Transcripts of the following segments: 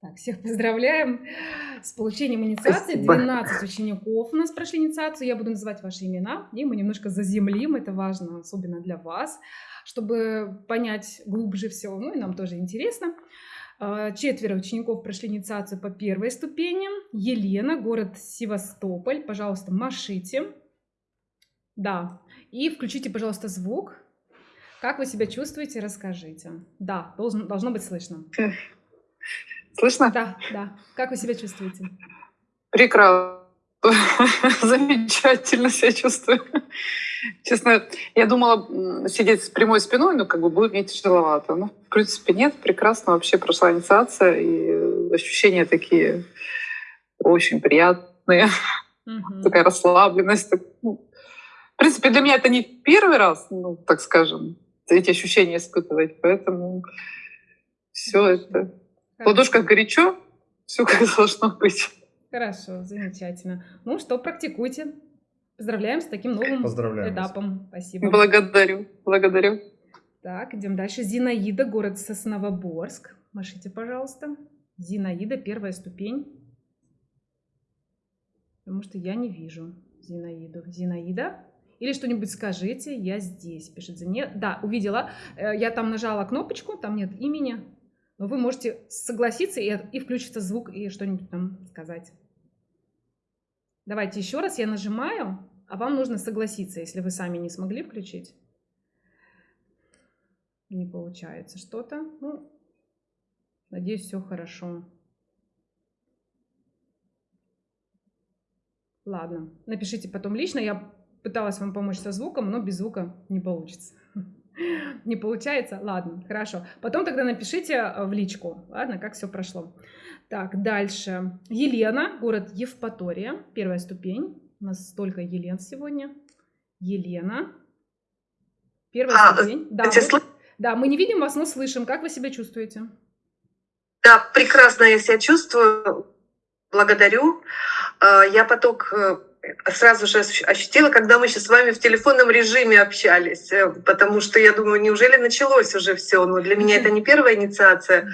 Так, всех поздравляем с получением инициации. 12 учеников у нас прошли инициацию. Я буду называть ваши имена, и мы немножко заземлим. Это важно, особенно для вас, чтобы понять глубже все. Ну и нам тоже интересно. А, четверо учеников прошли инициацию по первой ступени. Елена, город Севастополь. Пожалуйста, машите. Да. И включите, пожалуйста, звук. Как вы себя чувствуете, расскажите. Да, должен, должно быть слышно. Слышно? Да, да. Как вы себя чувствуете? Прекрасно. Замечательно себя чувствую. Честно, я думала сидеть с прямой спиной, но как бы будет мне тяжеловато. Но, в принципе, нет, прекрасно вообще прошла инициация, и ощущения такие очень приятные. Угу. Такая расслабленность. Ну, в принципе, для меня это не первый раз, ну, так скажем, эти ощущения испытывать, поэтому все это... В ладошках горячо, все как должно быть. Хорошо, замечательно. Ну что, практикуйте. Поздравляем с таким новым этапом. Вас. Спасибо. Благодарю, благодарю. Так, идем дальше. Зинаида, город Сосновоборск. Машите, пожалуйста. Зинаида, первая ступень. Потому что я не вижу Зинаиду. Зинаида? Или что-нибудь скажите, я здесь, пишет Зинаида. Да, увидела. Э, я там нажала кнопочку, там нет имени. Но вы можете согласиться и, и включится звук и что-нибудь там сказать. Давайте еще раз я нажимаю, а вам нужно согласиться, если вы сами не смогли включить. Не получается что-то. Ну, надеюсь, все хорошо. Ладно, напишите потом лично. Я пыталась вам помочь со звуком, но без звука не получится. Не получается? Ладно, хорошо. Потом тогда напишите э, в личку, ладно, как все прошло. Так, дальше. Елена, город Евпатория, первая ступень. У нас столько Елен сегодня. Елена. Первая а, ступень. Да, вот, да, мы не видим вас, но слышим. Как вы себя чувствуете? Да, прекрасно я себя чувствую. Благодарю. А, я поток э, сразу же ощутила, когда мы сейчас с вами в телефонном режиме общались, э, потому что я думаю, неужели началось уже все? Но для меня это не первая инициация.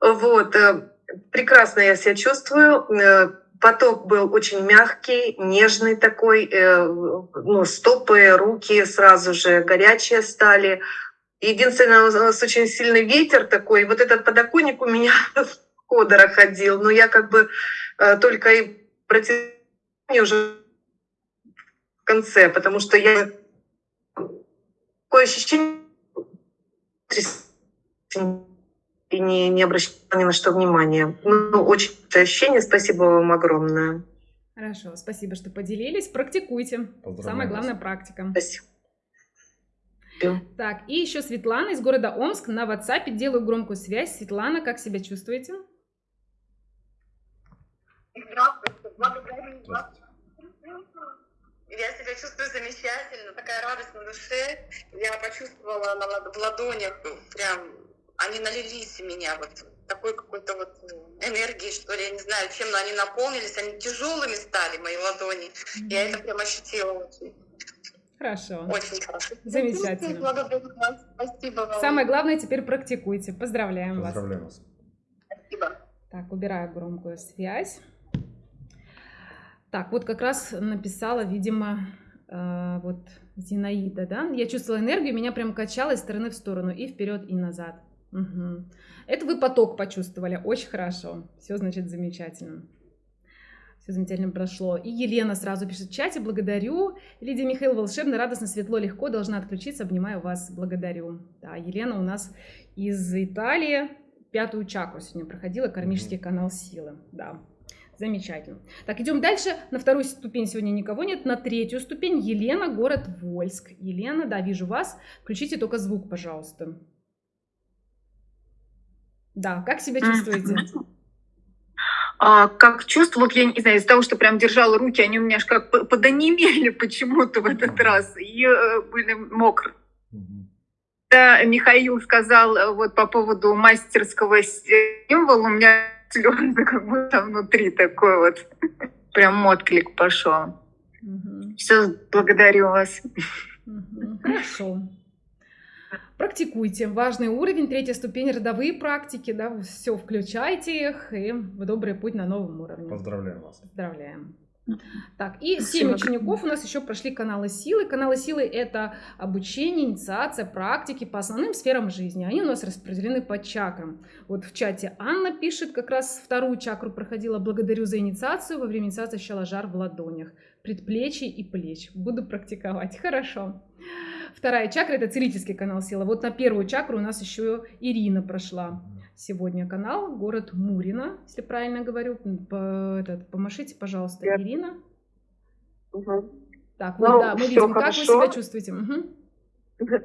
Вот, э, прекрасно я себя чувствую. Э, поток был очень мягкий, нежный такой, ну, стопы, руки сразу же горячие стали. Единственное, у нас очень сильный ветер такой, вот этот подоконник у меня в ходора ходил, но я как бы только и против уже в конце, потому что я такое ощущение и не, не обращала ни на что внимания. Ну, очень ощущение. Спасибо вам огромное. Хорошо, спасибо, что поделились. Практикуйте. Самая главная практика. Спасибо. Так, и еще Светлана из города Омск на WhatsApp. Делаю громкую связь. Светлана, как себя чувствуете? Здравствуйте, я себя чувствую замечательно, такая радость на душе. Я почувствовала на, в ладонях, прям они налились у меня вот такой какой-то вот ну, энергии, что ли, я не знаю, чем но они наполнились, они тяжелыми стали, мои ладони. Mm-hmm. Я это прям ощутила очень. Хорошо. Очень хорошо. Замечательно. Благодарю вас. Спасибо вам. Самое главное, теперь практикуйте. Поздравляем, Поздравляем вас. вас. Спасибо. Так, убираю громкую связь. Так, вот как раз написала, видимо, э, вот Зинаида, да? Я чувствовала энергию, меня прям качало из стороны в сторону, и вперед, и назад. Угу. Это вы поток почувствовали, очень хорошо. Все, значит, замечательно. Все замечательно прошло. И Елена сразу пишет в чате, благодарю. Лидия Михаил, волшебно, радостно, светло, легко, должна отключиться, обнимаю вас, благодарю. Да, Елена у нас из Италии, пятую чакру сегодня проходила, кармический канал силы, да. Замечательно. Так, идем дальше. На вторую ступень сегодня никого нет. На третью ступень Елена, город Вольск. Елена, да, вижу вас. Включите только звук, пожалуйста. Да, как себя чувствуете? А, как чувство, вот я не знаю, из-за того, что прям держала руки, они у меня аж как подонемели почему-то в этот раз и э, были мокрые. Да, Михаил сказал э, вот по поводу мастерского символа, у меня слезы, как будто внутри такой вот прям отклик пошел. Угу. Все, благодарю вас. Угу. Хорошо. Практикуйте. Важный уровень, третья ступень, родовые практики, да, все включайте их и в добрый путь на новом уровне. Поздравляем вас. Поздравляем. Так, и семь учеников у нас еще прошли каналы силы. Каналы силы это обучение, инициация, практики по основным сферам жизни. Они у нас распределены по чакрам. Вот в чате Анна пишет, как раз вторую чакру проходила. Благодарю за инициацию. Во время инициации ощущала жар в ладонях, предплечий и плеч. Буду практиковать. Хорошо. Вторая чакра это целительский канал силы. Вот на первую чакру у нас еще Ирина прошла сегодня канал, город Мурина, если правильно говорю. По, этот, помашите, пожалуйста, Нет. Ирина. Угу. Так, ну, вот, да, мы видим, хорошо. как вы себя чувствуете. Угу.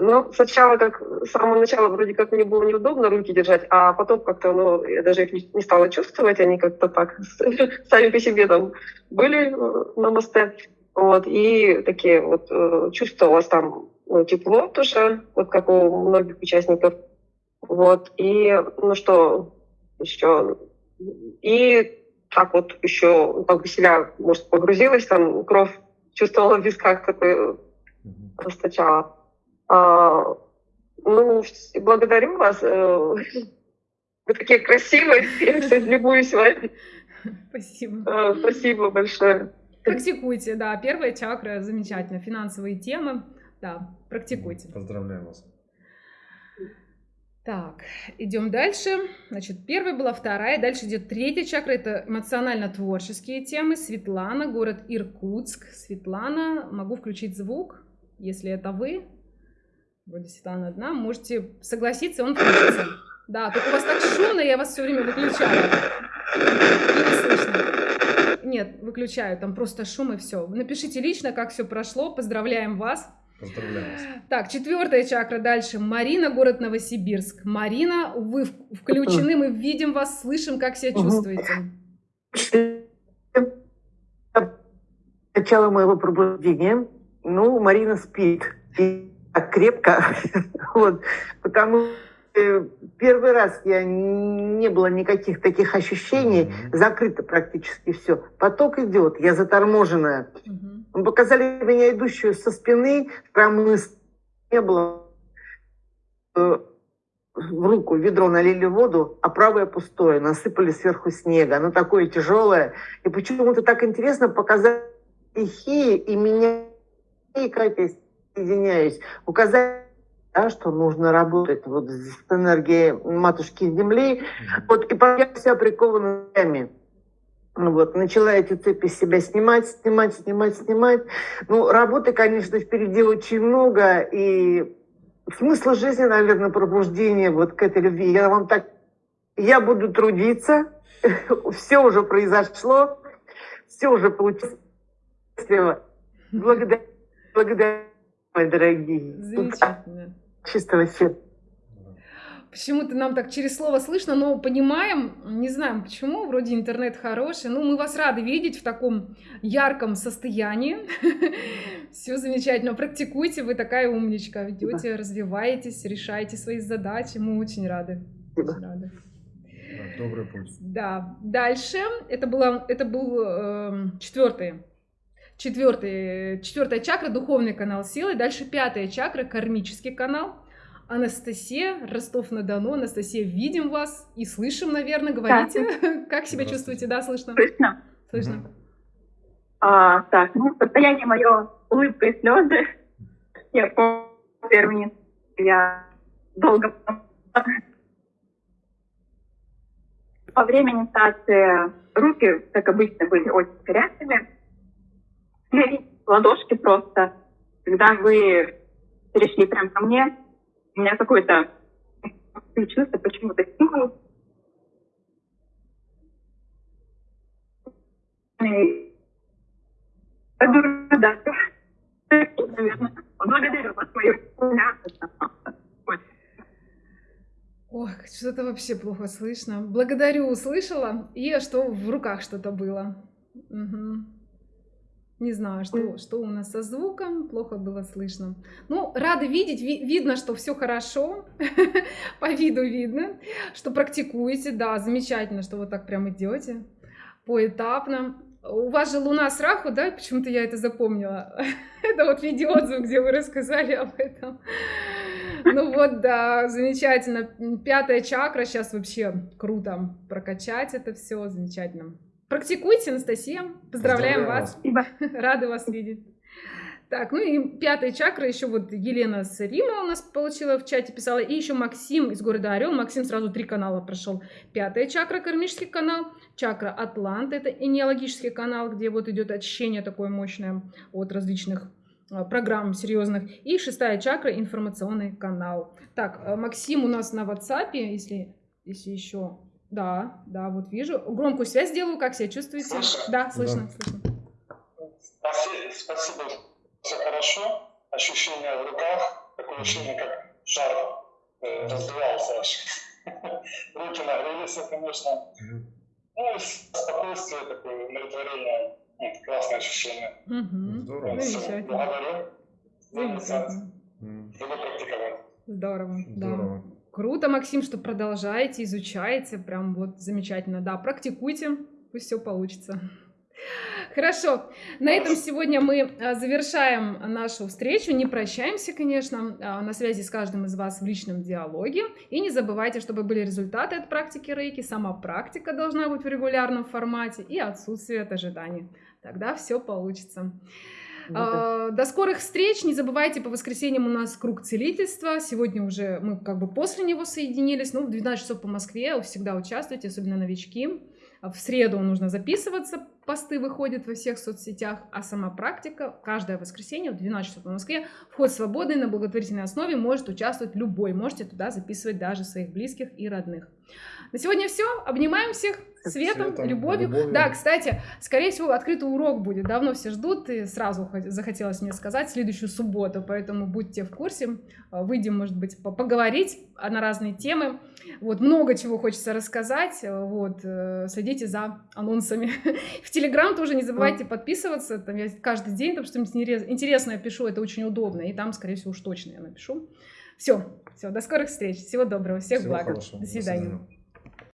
Ну, сначала, как с самого начала, вроде как мне было неудобно руки держать, а потом как-то, ну, я даже их не стала чувствовать, они как-то так сами по себе там были э, на мосте. Вот, и такие вот э, чувствовалось там ну, тепло тоже, вот как у многих участников вот, и, ну что, еще, и так вот еще как бы себя, может, погрузилась, там кровь чувствовала в висках, такой расточала. А, ну, благодарю вас. Э, вы такие красивые, я, кстати, любуюсь вами. Спасибо. А, спасибо большое. Практикуйте, да, первая чакра замечательно, финансовые темы, да, практикуйте. Поздравляем вас. Так, идем дальше. Значит, первая была вторая, дальше идет третья чакра, это эмоционально-творческие темы. Светлана, город Иркутск. Светлана, могу включить звук, если это вы. Вроде Светлана одна, можете согласиться, он включится. Да, только у вас так шумно, я вас все время выключаю. И не слышно. Нет, выключаю, там просто шум и все. Напишите лично, как все прошло, поздравляем вас. Поздравляю вас. Так, четвертая чакра дальше. Марина, город Новосибирск. Марина, вы включены, мы видим вас, слышим, как себя чувствуете. Начало моего пробуждения. Ну, Марина спит. И так крепко. вот, потому что первый раз я не было никаких таких ощущений, mm-hmm. закрыто практически все. Поток идет, я заторможенная. Mm-hmm. Показали меня идущую со спины, прям не было э, в руку ведро налили воду, а правое пустое, насыпали сверху снега. Оно такое тяжелое. И почему-то так интересно показать стихии и меня, и как я соединяюсь, указать да, что нужно работать вот с энергией матушки Земли. Вот, и я вся прикована ну вот, начала эти цепи с себя снимать, снимать, снимать, снимать. Ну, работы, конечно, впереди очень много, и смысл жизни, наверное, пробуждение вот к этой любви. Я вам так... Я буду трудиться, все уже произошло, все уже получилось. Благодарю, благодарю, мои дорогие. Замечательно. Чистого сердца. Почему-то нам так через слово слышно, но понимаем, не знаем почему, вроде интернет хороший. Ну, мы вас рады видеть в таком ярком состоянии. Все замечательно. Практикуйте, вы такая умничка. Идете, развиваетесь, решаете свои задачи. Мы очень рады. Очень рады. Добрый путь. Да. Дальше это, было, это был э, четвертый четвертый, четвертая чакра, духовный канал силы. Дальше пятая чакра, кармический канал. Анастасия, Ростов-на-Дону. Анастасия, видим вас и слышим, наверное. Говорите, да. как себя чувствуете? Да, слышно? Слышно. Слышно. А, так, ну, состояние мое улыбка и слезы. Я помню первый я долго во время инициации руки, как обычно, были очень горячими. Ладошки просто. Когда вы перешли прямо ко мне, у меня какое-то чувство почему-то стимул. Да, Благодарю вас, мою Ох, что-то вообще плохо слышно. Благодарю, услышала. И что в руках что-то было. Угу. Не знаю, что, что у нас со звуком, плохо было слышно. Ну, рады видеть, ви видно, что все хорошо, по виду видно, что практикуете, да, замечательно, что вот так прям идете поэтапно. У вас же луна с раху, да, почему-то я это запомнила. это вот видеоотзыв, где вы рассказали об этом. Ну вот, да, замечательно. Пятая чакра сейчас вообще круто прокачать это все, замечательно. Практикуйте, Анастасия. Поздравляем Поздравляю вас. Спасибо. Рады вас видеть. Так, ну и пятая чакра, еще вот Елена с Рима у нас получила в чате, писала, и еще Максим из города Орел, Максим сразу три канала прошел. Пятая чакра, кармический канал, чакра Атлант, это энеологический канал, где вот идет очищение такое мощное от различных а, программ серьезных. И шестая чакра, информационный канал. Так, а, Максим у нас на WhatsApp, если, если еще... Да, да, вот вижу. Громкую связь сделаю, как себя чувствуете? Слышно? Да, слышно, Да. слышно. Спасибо, спасибо. Все хорошо. Ощущение в руках, такое ощущение, как шар э, раздувался аж. Руки нагрелись, конечно. Ну и спокойствие, такое умиротворение. Классное ощущение. Мгм. Здорово. Замечательно. Благодарю. Замечательно. Буду практиковать. Здорово. Здорово. Круто, Максим, что продолжаете, изучаете, прям вот замечательно. Да, практикуйте, пусть все получится. Хорошо, на этом сегодня мы а, завершаем нашу встречу, не прощаемся, конечно, а, на связи с каждым из вас в личном диалоге. И не забывайте, чтобы были результаты от практики рейки, сама практика должна быть в регулярном формате и отсутствие от ожиданий. Тогда все получится. А, До скорых встреч. Не забывайте, по воскресеньям у нас круг целительства. Сегодня уже мы как бы после него соединились. Ну, в 12 часов по Москве всегда участвуйте, особенно новички. В среду нужно записываться, посты выходят во всех соцсетях, а сама практика каждое воскресенье в 12 часов по Москве. Вход свободный на благотворительной основе, может участвовать любой. Можете туда записывать даже своих близких и родных. На сегодня все. Обнимаем всех светом, Светом, любовью. любовью. Да, кстати, скорее всего, открытый урок будет. Давно все ждут, и сразу хот- захотелось мне сказать следующую субботу, поэтому будьте в курсе. А, Выйдем, может быть, по- поговорить на разные темы. Вот, много чего хочется рассказать. Вот, э, следите за анонсами. В Телеграм тоже не забывайте подписываться. Там я каждый день там что-нибудь интересное пишу, это очень удобно. И там, скорее всего, уж точно я напишу. Все, все, до скорых встреч. Всего доброго, всех Всего благ. хорошего. До свидания. свидания.